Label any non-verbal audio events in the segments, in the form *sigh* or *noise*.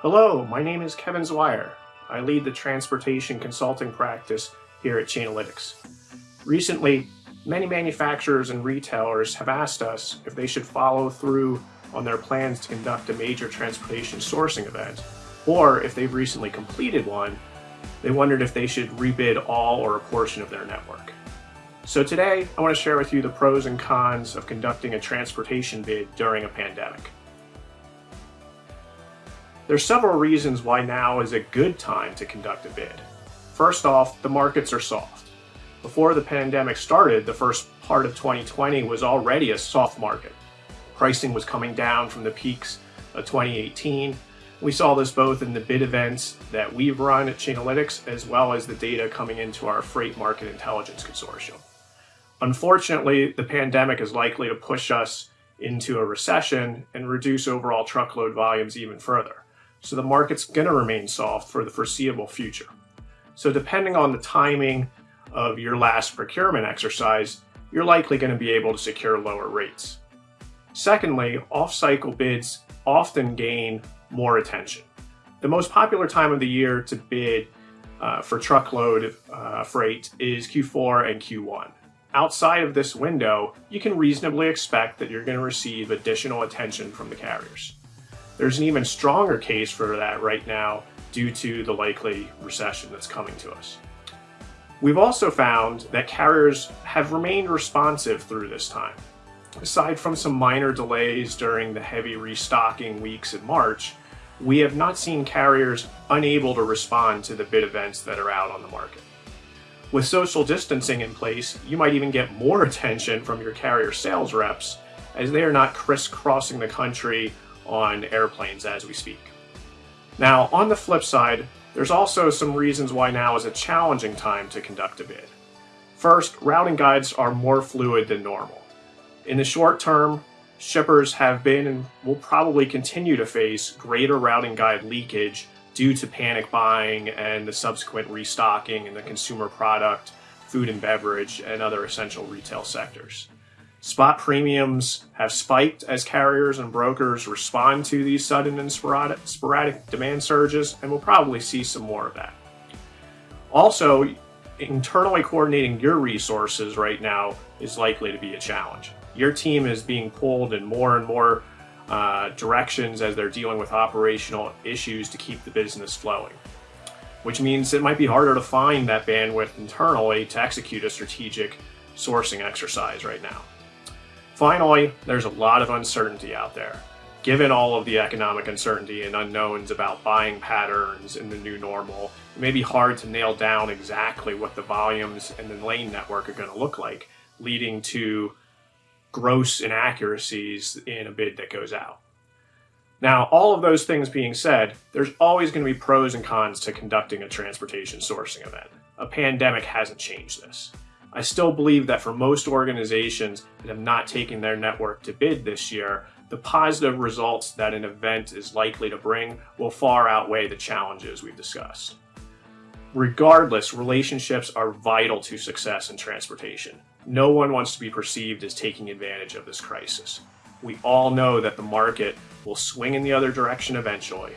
Hello, my name is Kevin Zwire. I lead the transportation consulting practice here at Chainalytics. Recently, many manufacturers and retailers have asked us if they should follow through on their plans to conduct a major transportation sourcing event, or if they've recently completed one, they wondered if they should rebid all or a portion of their network. So today, I want to share with you the pros and cons of conducting a transportation bid during a pandemic. There's several reasons why now is a good time to conduct a bid. First off, the markets are soft. Before the pandemic started, the first part of 2020 was already a soft market. Pricing was coming down from the peaks of 2018. We saw this both in the bid events that we've run at Chainalytics, as well as the data coming into our Freight Market Intelligence Consortium. Unfortunately, the pandemic is likely to push us into a recession and reduce overall truckload volumes even further. So the market's going to remain soft for the foreseeable future. So depending on the timing of your last procurement exercise, you're likely going to be able to secure lower rates. Secondly, off-cycle bids often gain more attention. The most popular time of the year to bid uh, for truckload uh, freight is Q4 and Q1 outside of this window, you can reasonably expect that you're going to receive additional attention from the carriers. There's an even stronger case for that right now due to the likely recession that's coming to us. We've also found that carriers have remained responsive through this time. Aside from some minor delays during the heavy restocking weeks in March, we have not seen carriers unable to respond to the bid events that are out on the market. With social distancing in place, you might even get more *laughs* attention from your carrier sales reps as they are not crisscrossing the country on airplanes as we speak. Now, on the flip side, there's also some reasons why now is a challenging time to conduct a bid. First, routing guides are more fluid than normal. In the short term, shippers have been and will probably continue to face greater routing guide leakage due to panic buying and the subsequent restocking in the consumer product, food and beverage, and other essential retail sectors. Spot premiums have spiked as carriers and brokers respond to these sudden and sporadic, sporadic demand surges, and we'll probably see some more of that. Also, internally coordinating your resources right now is likely to be a challenge. Your team is being pulled in more and more uh, directions as they're dealing with operational issues to keep the business flowing. Which means it might be harder to find that bandwidth internally to execute a strategic sourcing exercise right now. Finally, there's a lot of uncertainty out there. Given all of the economic uncertainty and unknowns about buying patterns in the new normal, it may be hard to nail down exactly what the volumes and the lane network are going to look like, leading to gross inaccuracies in a bid that goes out. Now, all of those things being said, there's always going to be pros and cons to conducting a transportation sourcing event. A pandemic hasn't changed this. I still believe that for most organizations that have not taken their network to bid this year, the positive results that an event is likely to bring will far outweigh the challenges we've discussed. Regardless, relationships are vital to success in transportation. No one wants to be perceived as taking advantage of this crisis. We all know that the market will swing in the other direction eventually.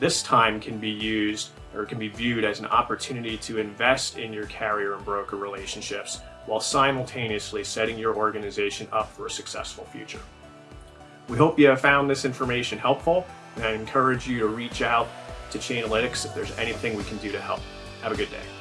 This time can be used or can be viewed as an opportunity to invest in your carrier and broker relationships while simultaneously setting your organization up for a successful future. We hope you have found this information helpful and I encourage you to reach out to Chainalytics if there's anything we can do to help. Have a good day.